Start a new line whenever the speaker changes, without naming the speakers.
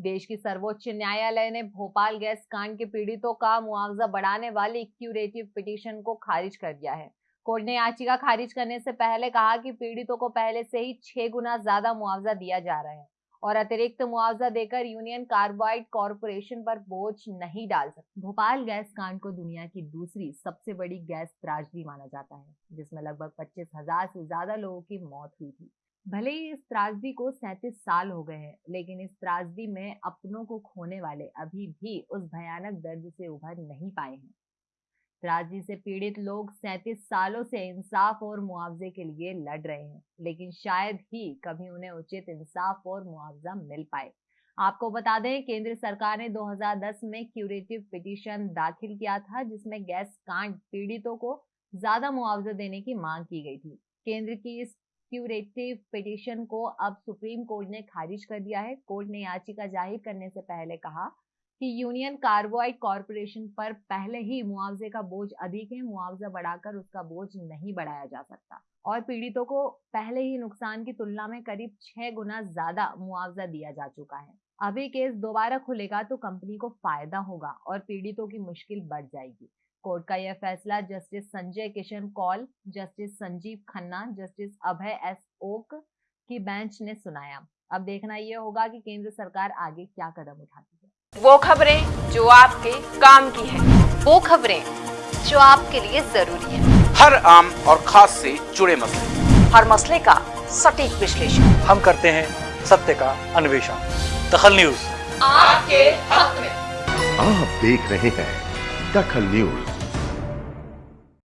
देश की सर्वोच्च न्यायालय ने भोपाल गैस कांड के पीड़ितों का मुआवजा बढ़ाने वाली क्यूरेटिव पिटीशन को खारिज कर दिया है। कोर्ट ने याचिका खारिज करने से पहले कहा कि पीड़ितों को पहले से ही छह गुना ज़्यादा मुआवजा दिया जा रहा है और अतिरिक्त मुआवजा देकर यूनियन कार्बाइड कॉरपोरेशन पर बोझ नहीं डाल सकते भोपाल गैस कांड को दुनिया की दूसरी सबसे बड़ी गैस त्राजदी माना जाता है, जिसमें लगभग पच्चीस हज़ार से ज़्यादा लोगों की मौत हुई थी। भले ही इस त्रासदी को सैंतीस साल हो गए हैं, लेकिन इस त्रासदी में अपनों को खोने वाले अभी भी उस भयानक दर्द से उभर नहीं पाए हैं। त्रासदी से पीड़ित लोग सैंतीस सालों से इंसाफ और मुआवजे के लिए लड़ रहे हैं, लेकिन शायद ही कभी उन्हें उचित इंसाफ और मुआवजा मिल पाए। आपको बता दें, केंद्र सरकार ने 2010 में क्यूरेटिव पिटीशन दाखिल किया था, जिसमें गैस कांड पीड़ितों को ज़्यादा मुआवजा देने की मांग की गई थी। केंद्र की इस क्यूरेटिव पिटीशन को अब सुप्रीम कोर्ट ने खारिज कर दिया है। कोर्ट ने याचिका ज़ाहिर करने से पहले कहा कि यूनियन कार्बोइड कॉरपोरेशन पर पहले ही मुआवजे का बोझ अधिक है। मुआवजा बढ़ाकर उसका बोझ नहीं बढ़ाया जा सकता। और पीड़ितों को पहले ही नुकसान की तुलना में करीब छह गुना ज़्यादा मुआवजा दिया जा चुका है। अभी केस दोबारा खुलेगा तो कंपनी को फ़ायदा होगा और पीड़ितों की मुश्किल बढ़ जाएगी। कोर्ट का यह फैसला justice Sanjay Kishan Kaul justice Sanjiv Khanna justice Abhay S Oka की बेंच ने सुनाया। अब देखना यह होगा कि केंद्र सरकार आगे क्या कदम उठाती है।
वो खबरें जो आपके काम की है।
वो खबरें जो आपके लिए ज़रूरी है।
हर आम और खास से जुड़े मसले।
हर मसले का सटीक विश्लेषण।
हम करते हैं सत्य का अन्वेषण। दखल न्यूज़।
आपके हक में।
आप देख रहे हैं दखल न्यूज़